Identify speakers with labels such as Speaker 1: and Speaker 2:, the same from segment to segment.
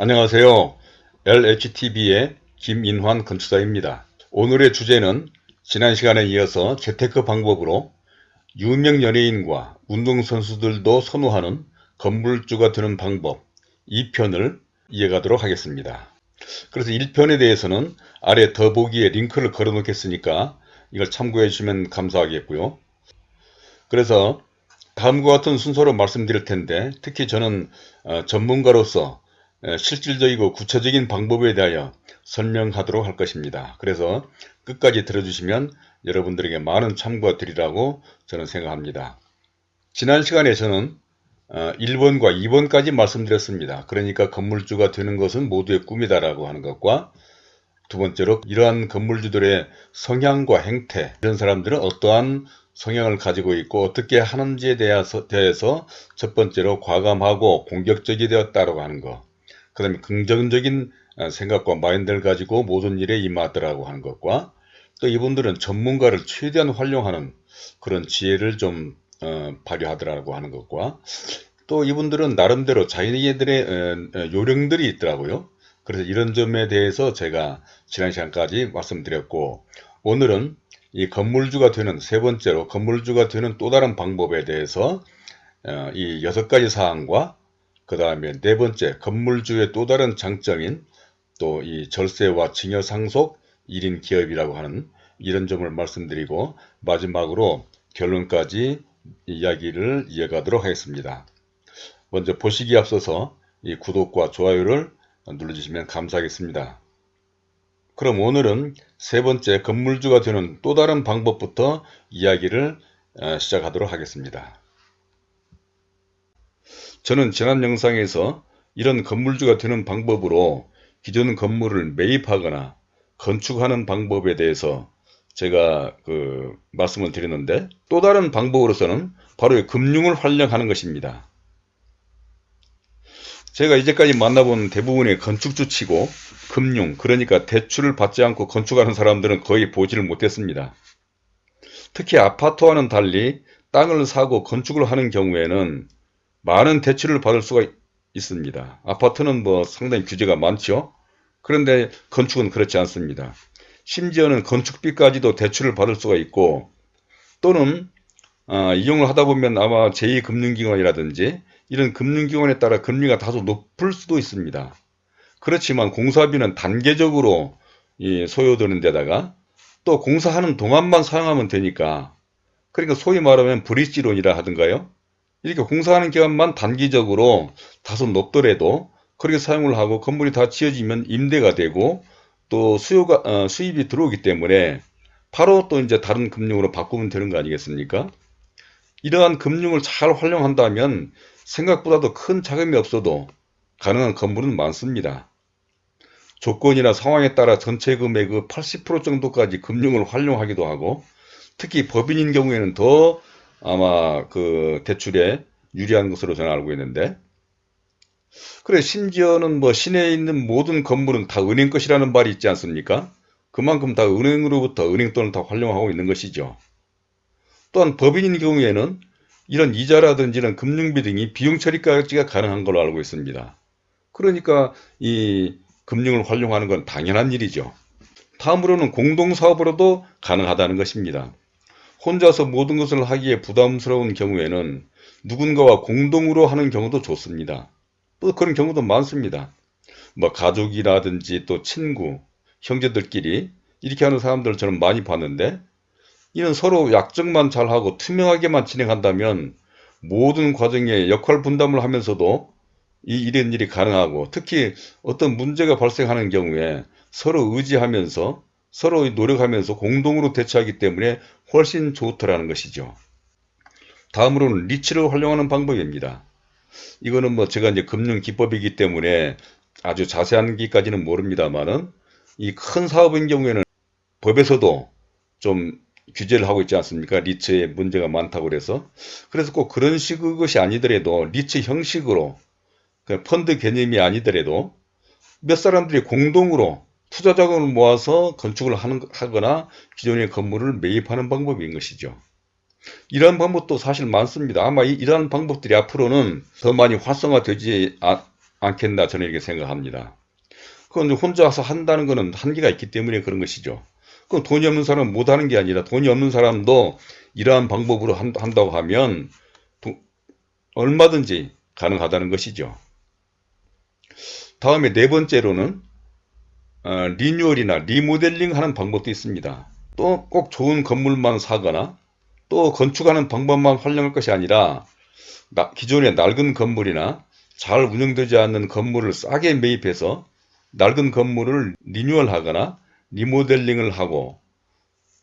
Speaker 1: 안녕하세요. LHTV의 김인환 건축사입니다. 오늘의 주제는 지난 시간에 이어서 재테크 방법으로 유명 연예인과 운동선수들도 선호하는 건물주가 되는 방법 2편을 이어가도록 하겠습니다. 그래서 1편에 대해서는 아래 더보기에 링크를 걸어 놓겠으니까 이걸 참고해 주시면 감사하겠고요. 그래서 다음과 같은 순서로 말씀드릴 텐데 특히 저는 어, 전문가로서 실질적이고 구체적인 방법에 대하여 설명하도록 할 것입니다. 그래서 끝까지 들어주시면 여러분들에게 많은 참고가 되리라고 저는 생각합니다. 지난 시간에 저는 1번과 어, 2번까지 말씀드렸습니다. 그러니까 건물주가 되는 것은 모두의 꿈이다라고 하는 것과 두 번째로 이러한 건물주들의 성향과 행태 이런 사람들은 어떠한 성향을 가지고 있고 어떻게 하는지에 대해서, 대해서 첫 번째로 과감하고 공격적이 되었다고 하는 것. 그 다음에 긍정적인 어, 생각과 마인드를 가지고 모든 일에 임하더라고 하는 것과 또 이분들은 전문가를 최대한 활용하는 그런 지혜를 좀 어, 발휘하더라고 하는 것과 또 이분들은 나름대로 자기네들의 어, 어, 요령들이 있더라고요. 그래서 이런 점에 대해서 제가 지난 시간까지 말씀드렸고 오늘은 이 건물주가 되는 세 번째로 건물주가 되는 또 다른 방법에 대해서 어, 이 여섯 가지 사항과 그 다음에 네 번째 건물주의 또 다른 장점인 또 이 절세와 증여 상속 1인 기업이라고 하는 이런 점을 말씀드리고 마지막으로 결론까지 이야기를 이어가도록 하겠습니다. 먼저 보시기 앞서서 이 구독과 좋아요를 눌러주시면 감사하겠습니다. 그럼 오늘은 세 번째 건물주가 되는 또 다른 방법부터 이야기를 어, 시작하도록 하겠습니다. 저는 지난 영상에서 이런 건물주가 되는 방법으로 기존 건물을 매입하거나 건축하는 방법에 대해서 제가 그 말씀을 드렸는데 또 다른 방법으로서는 바로 금융을 활용하는 것입니다. 제가 이제까지 만나본 대부분의 건축주 치고 금융 그러니까 대출을 받지 않고 건축하는 사람들은 거의 보지를 못했습니다. 특히 아파트와는 달리 땅을 사고 건축을 하는 경우에는 많은 대출을 받을 수가 있습니다. 아파트는 뭐 상당히 규제가 많죠. 그런데 건축은 그렇지 않습니다. 심지어는 건축비까지도 대출을 받을 수가 있고 또는 어, 이용을 하다 보면 아마 제2금융기관이라든지 이런 금융기관에 따라 금리가 다소 높을 수도 있습니다. 그렇지만 공사비는 단계적으로 소요되는 데다가 또 공사하는 동안만 사용하면 되니까 그러니까 소위 말하면 브릿지론이라 하던가요 이렇게 공사하는 기간만 단기적으로 다소 높더라도 그렇게 사용을 하고 건물이 다 지어지면 임대가 되고 또 수요가 어, 수입이 들어오기 때문에 바로 또 이제 다른 금융으로 바꾸면 되는 거 아니겠습니까? 이러한 금융을 잘 활용한다면 생각보다도 큰 자금이 없어도 가능한 건물은 많습니다. 조건이나 상황에 따라 전체 금액의 80% 정도까지 금융을 활용하기도 하고 특히 법인인 경우에는 더 아마 그 대출에 유리한 것으로 저는 알고 있는데 그래 심지어는 뭐 시내에 있는 모든 건물은 다 은행 것이라는 말이 있지 않습니까? 그만큼 다 은행으로부터 은행 돈을 다 활용하고 있는 것이죠. 또한 법인인 경우에는 이런 이자라든지 이런 금융비 등이 비용 처리까지가 가능한 걸로 알고 있습니다. 그러니까 이 금융을 활용하는 건 당연한 일이죠. 다음으로는 공동사업으로도 가능하다는 것입니다. 혼자서 모든 것을 하기에 부담스러운 경우에는 누군가와 공동으로 하는 경우도 좋습니다. 또 그런 경우도 많습니다. 뭐 가족이라든지 또 친구, 형제들끼리 이렇게 하는 사람들을 저는 많이 봤는데 이는 서로 약정만 잘하고 투명하게만 진행한다면 모든 과정에 역할 분담을 하면서도 이 이런 일이 가능하고 특히 어떤 문제가 발생하는 경우에 서로 의지하면서 서로 노력하면서 공동으로 대처하기 때문에 훨씬 좋더라는 것이죠. 다음으로는 리치를 활용하는 방법입니다. 이거는 뭐 제가 이제 금융 기법이기 때문에 아주 자세한 기까지는 모릅니다만은 이 큰 사업인 경우에는 법에서도 좀 규제를 하고 있지 않습니까? 리츠에 문제가 많다고 그래서 그래서 꼭 그런 식의 것이 아니더라도 리츠 형식으로 그 펀드 개념이 아니더라도 몇 사람들이 공동으로 투자 자금을 모아서 건축을 하는, 하거나 기존의 건물을 매입하는 방법인 것이죠. 이러한 방법도 사실 많습니다. 아마 이, 러한 방법들이 앞으로는 더 많이 활성화되지 아, 않겠나 저는 이렇게 생각합니다. 그건 혼자서 한다는 것은 한계가 있기 때문에 그런 것이죠. 그럼 돈이 없는 사람은 못하는 게 아니라 돈이 없는 사람도 이러한 방법으로 한 다고 하면 얼마든지 가능하다는 것이죠. 다음에 네 번째로는 어, 리뉴얼이나 리모델링 하는 방법도 있습니다. 또 꼭 좋은 건물만 사거나 또 건축하는 방법만 활용할 것이 아니라 기존의 낡은 건물이나 잘 운영되지 않는 건물을 싸게 매입해서 낡은 건물을 리뉴얼하거나 리모델링을 하고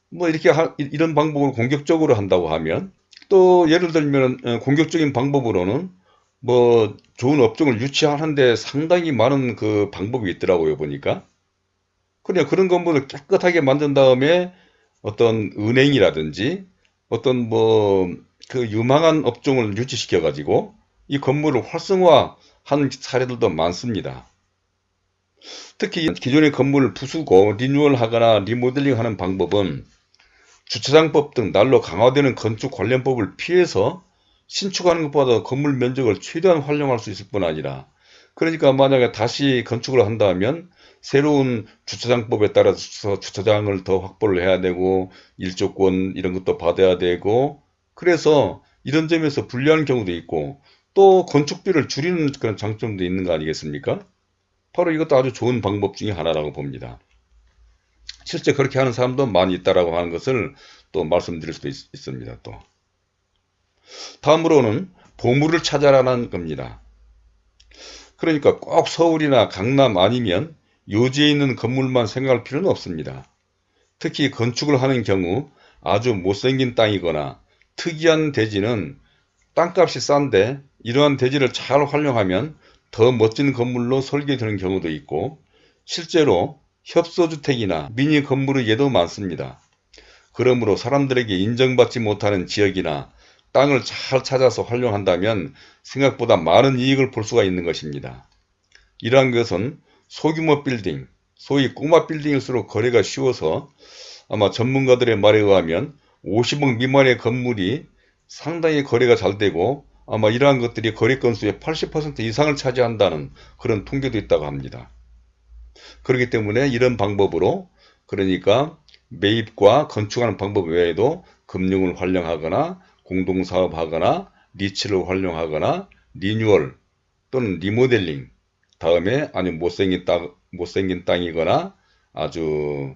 Speaker 1: 뭐 이렇게 하, 이런 방법을 공격적으로 한다고 하면 또 예를 들면 어, 공격적인 방법으로는 뭐 좋은 업종을 유치하는데 상당히 많은 그 방법이 있더라고요 보니까 그냥 그런 건물을 깨끗하게 만든 다음에 어떤 은행이라든지 어떤 뭐 그 유망한 업종을 유치시켜 가지고 이 건물을 활성화한 사례들도 많습니다. 특히 기존의 건물을 부수고 리뉴얼하거나 리모델링하는 방법은 주차장법 등 날로 강화되는 건축 관련법을 피해서 신축하는 것보다 건물 면적을 최대한 활용할 수 있을 뿐 아니라 그러니까 만약에 다시 건축을 한다면 새로운 주차장법에 따라서 주차장을 더 확보를 해야 되고 일조권 이런 것도 받아야 되고 그래서 이런 점에서 불리한 경우도 있고 또 건축비를 줄이는 그런 장점도 있는 거 아니겠습니까? 바로 이것도 아주 좋은 방법 중에 하나라고 봅니다. 실제 그렇게 하는 사람도 많이 있다라고 하는 것을 또 말씀드릴 수도 있, 습니다 또. 다음으로는 보물을 찾아라는 겁니다. 그러니까 꼭 서울이나 강남 아니면 요지에 있는 건물만 생각할 필요는 없습니다. 특히 건축을 하는 경우 아주 못생긴 땅이거나 특이한 대지는 땅값이 싼데 이러한 대지를 잘 활용하면 더 멋진 건물로 설계되는 경우도 있고 실제로 협소주택이나 미니 건물의 예도 많습니다. 그러므로 사람들에게 인정받지 못하는 지역이나 땅을 잘 찾아서 활용한다면 생각보다 많은 이익을 볼 수가 있는 것입니다. 이러한 것은 소규모 빌딩, 소위 꼬마 빌딩일수록 거래가 쉬워서 아마 전문가들의 말에 의하면 50억 미만의 건물이 상당히 거래가 잘 되고 아마 이러한 것들이 거래 건수의 80% 이상을 차지한다는 그런 통계도 있다고 합니다. 그렇기 때문에 이런 방법으로 그러니까 매입과 건축하는 방법 외에도 금융을 활용하거나 공동사업하거나 리츠를 활용하거나 리뉴얼 또는 리모델링 다음에 아니면 못생긴 땅, 못생긴 땅이거나 아주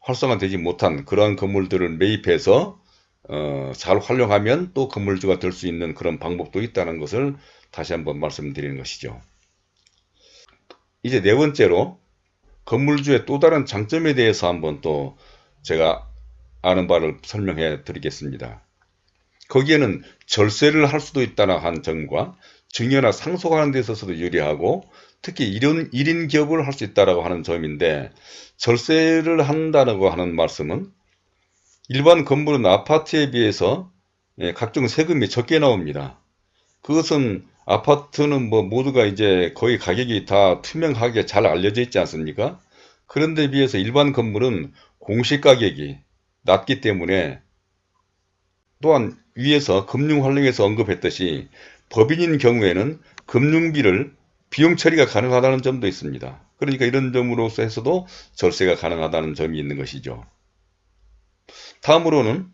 Speaker 1: 활성화되지 못한 그러한 건물들을 매입해서 어, 잘 활용하면 또 건물주가 될 수 있는 그런 방법도 있다는 것을 다시 한번 말씀드리는 것이죠. 이제 네 번째로 건물주의 또 다른 장점에 대해서 한번 또 제가 아는 바를 설명해 드리겠습니다. 거기에는 절세를 할 수도 있다는 한 점과 증여나 상속하는 데 있어서도 유리하고 특히 1인, 1인 기업을 할 수 있다고 하는 점인데 절세를 한다고 하는 말씀은 일반 건물은 아파트에 비해서 예, 각종 세금이 적게 나옵니다. 그것은 아파트는 뭐 모두가 이제 거의 가격이 다 투명하게 잘 알려져 있지 않습니까? 그런데 비해서 일반 건물은 공시 가격이 낮기 때문에 또한 위에서 금융 활용에서 언급했듯이 법인인 경우에는 금융비를 비용 처리가 가능하다는 점도 있습니다. 그러니까 이런 점으로서 해서도 절세가 가능하다는 점이 있는 것이죠. 다음으로는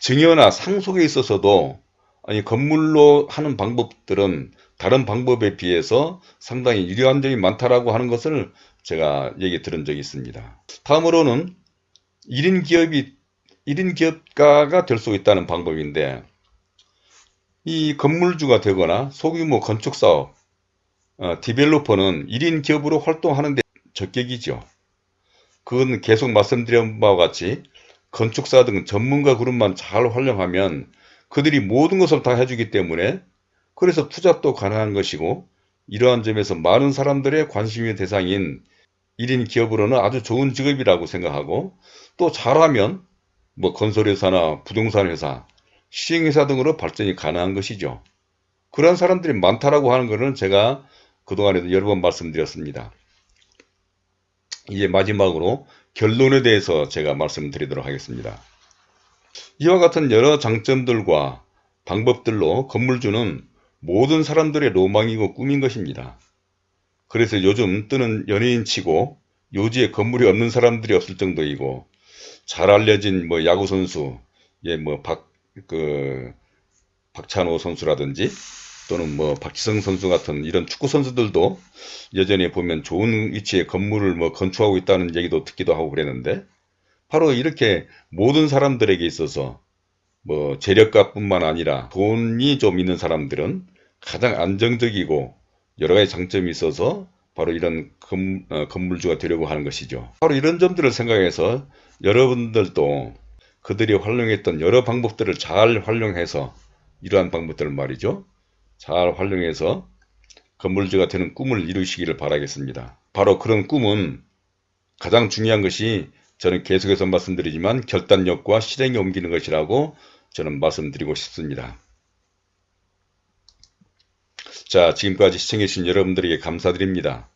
Speaker 1: 증여나 상속에 있어서도 아니 건물로 하는 방법들은 다른 방법에 비해서 상당히 유리한 점이 많다라고 하는 것을 제가 얘기 들은 적이 있습니다. 다음으로는 1인 기업이 1인 기업가가 될 수 있다는 방법인데 이 건물주가 되거나 소규모 건축사업, 어, 디벨로퍼는 1인 기업으로 활동하는 데 적격이죠. 그건 계속 말씀드린 바와 같이 건축사 등 전문가 그룹만 잘 활용하면 그들이 모든 것을 다 해주기 때문에 그래서 투잡도 가능한 것이고 이러한 점에서 많은 사람들의 관심의 대상인 1인 기업으로는 아주 좋은 직업이라고 생각하고 또 잘하면 뭐 건설회사나 부동산 회사, 시행회사 등으로 발전이 가능한 것이죠. 그런 사람들이 많다라고 하는 것은 제가 그동안에도 여러 번 말씀드렸습니다. 이제 마지막으로 결론에 대해서 제가 말씀드리도록 하겠습니다. 이와 같은 여러 장점들과 방법들로 건물주는 모든 사람들의 로망이고 꿈인 것입니다. 그래서 요즘 뜨는 연예인 치고 요지에 건물이 없는 사람들이 없을 정도이고 잘 알려진 뭐 야구 선수, 예, 뭐 박, 그, 박찬호 선수라든지 또는 뭐 박지성 선수 같은 이런 축구 선수들도 여전히 보면 좋은 위치에 건물을 뭐 건축하고 있다는 얘기도 듣기도 하고 그랬는데 바로 이렇게 모든 사람들에게 있어서 뭐 재력가뿐만 아니라 돈이 좀 있는 사람들은 가장 안정적이고 여러 가지 장점이 있어서 바로 이런 건, 어, 건물주가 되려고 하는 것이죠. 바로 이런 점들을 생각해서 여러분들도 그들이 활용했던 여러 방법들을 잘 활용해서 이러한 방법들을 말이죠. 잘 활용해서 건물주가 되는 꿈을 이루시기를 바라겠습니다. 바로 그런 꿈은 가장 중요한 것이 저는 계속해서 말씀드리지만 결단력과 실행에 옮기는 것이라고 저는 말씀드리고 싶습니다. 자 지금까지 시청해주신 여러분들에게 감사드립니다.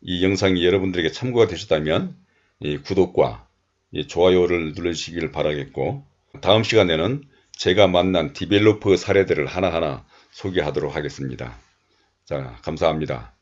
Speaker 1: 이 영상이 여러분들에게 참고가 되셨다면 구독과 좋아요를 눌러주시길 바라겠고 다음 시간에는 제가 만난 디벨로퍼 사례들을 하나하나 소개하도록 하겠습니다. 자 감사합니다.